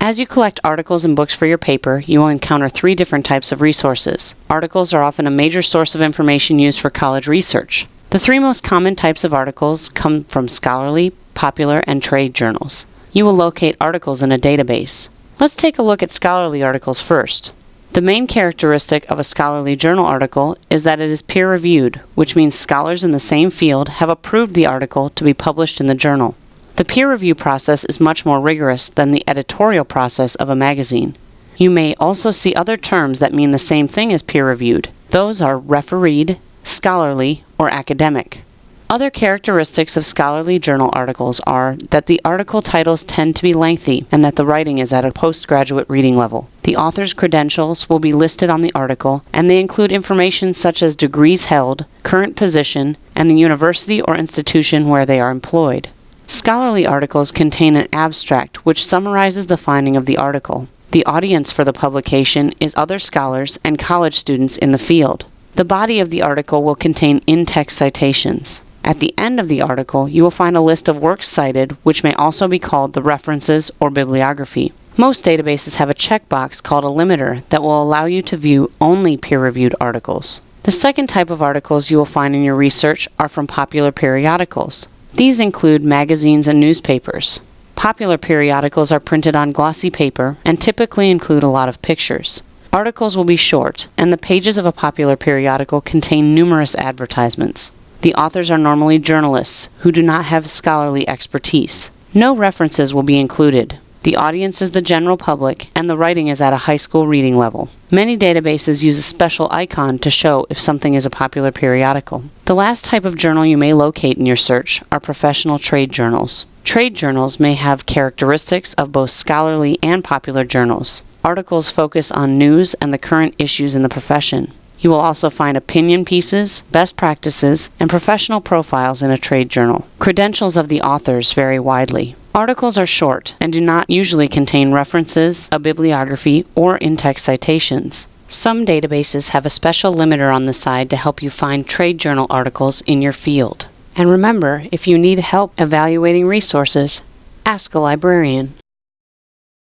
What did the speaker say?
As you collect articles and books for your paper, you will encounter three different types of resources. Articles are often a major source of information used for college research. The three most common types of articles come from scholarly, popular, and trade journals. You will locate articles in a database. Let's take a look at scholarly articles first. The main characteristic of a scholarly journal article is that it is peer reviewed, which means scholars in the same field have approved the article to be published in the journal. The peer review process is much more rigorous than the editorial process of a magazine. You may also see other terms that mean the same thing as peer reviewed. Those are refereed, scholarly, or academic. Other characteristics of scholarly journal articles are that the article titles tend to be lengthy and that the writing is at a postgraduate reading level. The author's credentials will be listed on the article, and they include information such as degrees held, current position, and the university or institution where they are employed. Scholarly articles contain an abstract which summarizes the finding of the article. The audience for the publication is other scholars and college students in the field. The body of the article will contain in-text citations. At the end of the article, you will find a list of works cited, which may also be called the references or bibliography. Most databases have a checkbox called a limiter that will allow you to view only peer-reviewed articles. The second type of articles you will find in your research are from popular periodicals. These include magazines and newspapers. Popular periodicals are printed on glossy paper and typically include a lot of pictures. Articles will be short, and the pages of a popular periodical contain numerous advertisements. The authors are normally journalists who do not have scholarly expertise. No references will be included. The audience is the general public, and the writing is at a high school reading level. Many databases use a special icon to show if something is a popular periodical. The last type of journal you may locate in your search are professional trade journals. Trade journals may have characteristics of both scholarly and popular journals. Articles focus on news and the current issues in the profession. You will also find opinion pieces, best practices, and professional profiles in a trade journal. Credentials of the authors vary widely. Articles are short and do not usually contain references, a bibliography, or in-text citations. Some databases have a special limiter on the side to help you find trade journal articles in your field. And remember, if you need help evaluating resources, ask a librarian.